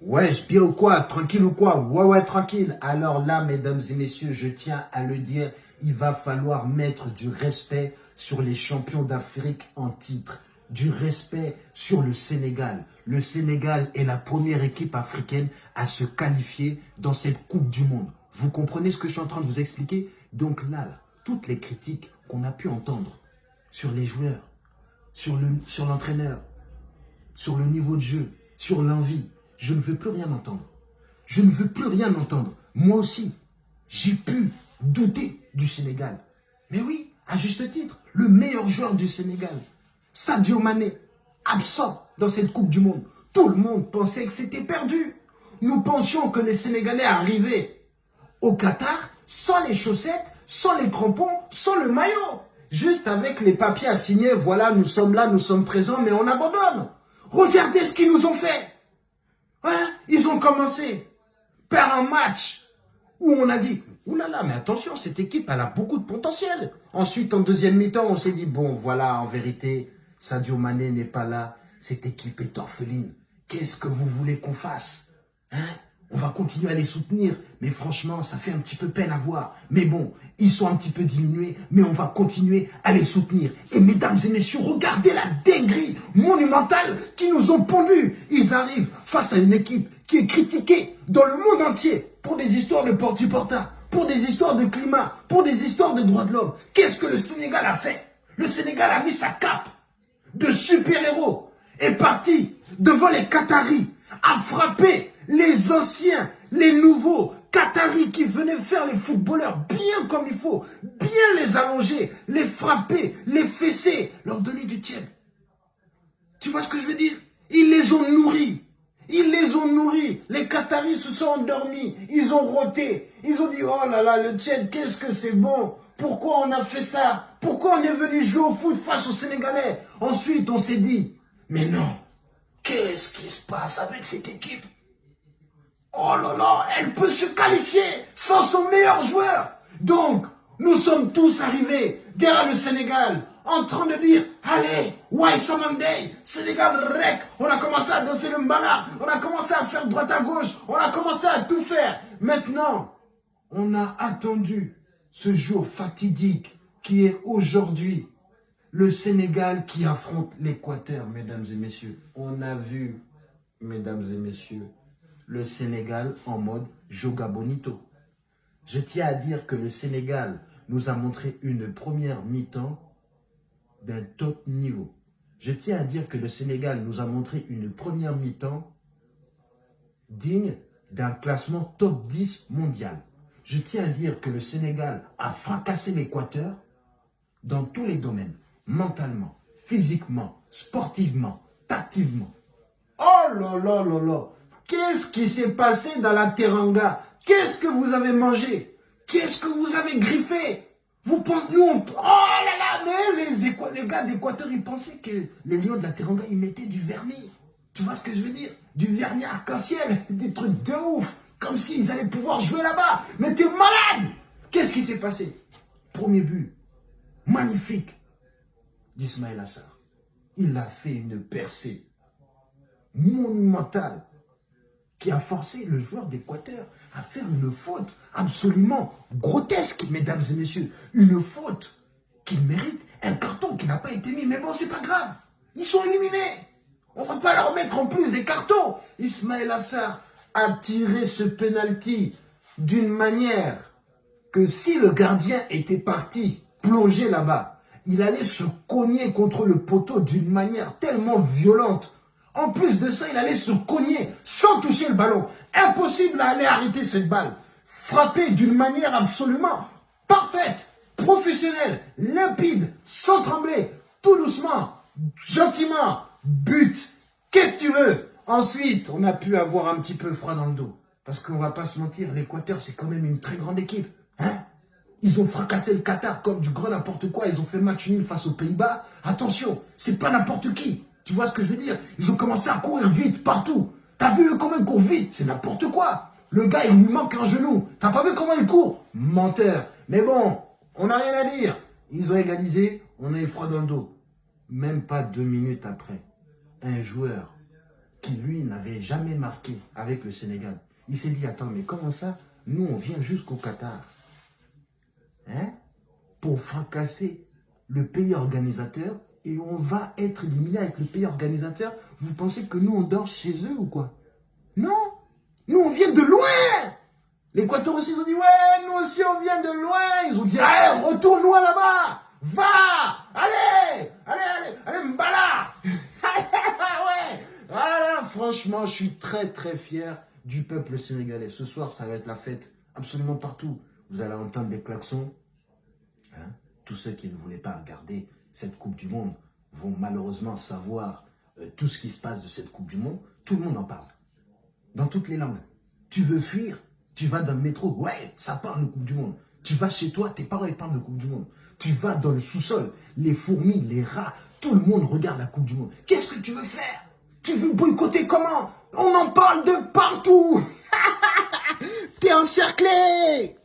Ouais, je bien ou quoi? Tranquille ou quoi? Ouais, ouais, tranquille. Alors là, mesdames et messieurs, je tiens à le dire, il va falloir mettre du respect sur les champions d'Afrique en titre. Du respect sur le Sénégal. Le Sénégal est la première équipe africaine à se qualifier dans cette Coupe du Monde. Vous comprenez ce que je suis en train de vous expliquer? Donc là, toutes les critiques qu'on a pu entendre sur les joueurs, sur l'entraîneur, sur le niveau de jeu, sur l'envie, je ne veux plus rien entendre. Je ne veux plus rien entendre. Moi aussi, j'ai pu douter du Sénégal. Mais oui, à juste titre, le meilleur joueur du Sénégal, Sadio Mané, absent dans cette Coupe du Monde. Tout le monde pensait que c'était perdu. Nous pensions que les Sénégalais arrivaient au Qatar sans les chaussettes, sans les crampons, sans le maillot. Juste avec les papiers à signer, voilà, nous sommes là, nous sommes présents, mais on abandonne. Regardez ce qu'ils nous ont fait. Hein? Ils ont commencé par un match où on a dit, oulala, mais attention, cette équipe, elle a beaucoup de potentiel. Ensuite, en deuxième mi-temps, on s'est dit, bon, voilà, en vérité, Sadio Mané n'est pas là. Cette équipe est orpheline. Qu'est-ce que vous voulez qu'on fasse? Hein? On va continuer à les soutenir, mais franchement, ça fait un petit peu peine à voir. Mais bon, ils sont un petit peu diminués, mais on va continuer à les soutenir. Et mesdames et messieurs, regardez la dinguerie monumentale qui nous ont pondus. Ils arrivent face à une équipe qui est critiquée dans le monde entier pour des histoires de porte-porta, pour des histoires de climat, pour des histoires de droits de l'homme. Qu'est-ce que le Sénégal a fait? Le Sénégal a mis sa cape de super-héros, est parti devant les Qataris, a frappé les anciens, les nouveaux, Qataris qui venaient faire les footballeurs bien comme il faut, bien les allonger, les frapper, les fesser, leur donner du tiède. Tu vois ce que je veux dire? Ils les ont nourris. Ils les ont nourris. Les Qataris se sont endormis. Ils ont roté. Ils ont dit, oh là là, le tiède, qu'est-ce que c'est bon? Pourquoi on a fait ça? Pourquoi on est venu jouer au foot face aux Sénégalais? Ensuite, on s'est dit, mais non, qu'est-ce qui se passe avec cette équipe? Oh là là, elle peut se qualifier sans son meilleur joueur. Donc, nous sommes tous arrivés derrière le Sénégal en train de dire, allez, why Monday, Sénégal rec, on a commencé à danser le mbala, on a commencé à faire droite à gauche, on a commencé à tout faire. Maintenant, on a attendu ce jour fatidique qui est aujourd'hui le Sénégal qui affronte l'Équateur, mesdames et messieurs. On a vu, mesdames et messieurs, le Sénégal en mode Joga Bonito. Je tiens à dire que le Sénégal nous a montré une première mi-temps d'un top niveau. Je tiens à dire que le Sénégal nous a montré une première mi-temps digne d'un classement top 10 mondial. Je tiens à dire que le Sénégal a fracassé l'Équateur dans tous les domaines, mentalement, physiquement, sportivement, tactivement. Oh là là là là Qu'est-ce qui s'est passé dans la teranga? Qu'est-ce que vous avez mangé? Qu'est-ce que vous avez griffé? Vous pensez, nous, oh là là, mais les, les gars d'Équateur, ils pensaient que les lions de la teranga, ils mettaient du vernis. Tu vois ce que je veux dire? Du vernis arc-en-ciel, des trucs de ouf, comme s'ils allaient pouvoir jouer là-bas. Mais t'es malade! Qu'est-ce qui s'est passé? Premier but, magnifique, d'Ismaël Assar. Il a fait une percée monumentale qui a forcé le joueur d'Équateur à faire une faute absolument grotesque, mesdames et messieurs. Une faute qui mérite un carton qui n'a pas été mis. Mais bon, c'est pas grave. Ils sont éliminés. On va pas leur mettre en plus des cartons. Ismaël Assar a tiré ce penalty d'une manière que si le gardien était parti plonger là-bas, il allait se cogner contre le poteau d'une manière tellement violente en plus de ça, il allait se cogner sans toucher le ballon. Impossible à aller arrêter cette balle. Frappé d'une manière absolument parfaite, professionnelle, limpide, sans trembler, tout doucement, gentiment, but. Qu'est-ce que tu veux? Ensuite, on a pu avoir un petit peu froid dans le dos. Parce qu'on va pas se mentir, l'Équateur, c'est quand même une très grande équipe. Hein? Ils ont fracassé le Qatar comme du grand n'importe quoi. Ils ont fait match nul face aux Pays-Bas. Attention, c'est pas n'importe qui. Tu vois ce que je veux dire? Ils ont commencé à courir vite partout. T'as vu comment ils courent vite? C'est n'importe quoi. Le gars, il lui manque un genou. T'as pas vu comment il court Menteur. Mais bon, on n'a rien à dire. Ils ont égalisé, on a eu froid dans le dos. Même pas deux minutes après, un joueur qui lui n'avait jamais marqué avec le Sénégal. Il s'est dit, attends, mais comment ça? Nous, on vient jusqu'au Qatar. Hein? Pour fracasser le pays organisateur et on va être éliminé avec le pays organisateur. Vous pensez que nous, on dort chez eux ou quoi? Non Nous, on vient de loin L'Équateur aussi, ils ont dit, ouais, nous aussi, on vient de loin. Ils ont dit, allez, retourne loin là-bas. Va Allez Allez, allez, allez, Mbala Ouais Voilà, franchement, je suis très, très fier du peuple sénégalais. Ce soir, ça va être la fête absolument partout. Vous allez entendre des klaxons. Hein? Tous ceux qui ne voulaient pas regarder cette Coupe du Monde vont malheureusement savoir euh, tout ce qui se passe de cette Coupe du Monde. Tout le monde en parle. Dans toutes les langues. Tu veux fuir Tu vas dans le métro. Ouais, ça parle de Coupe du Monde. Tu vas chez toi, tes parents ils parlent de Coupe du Monde. Tu vas dans le sous-sol, les fourmis, les rats, tout le monde regarde la Coupe du Monde. Qu'est-ce que tu veux faire? Tu veux boycotter comment? On en parle de partout T'es encerclé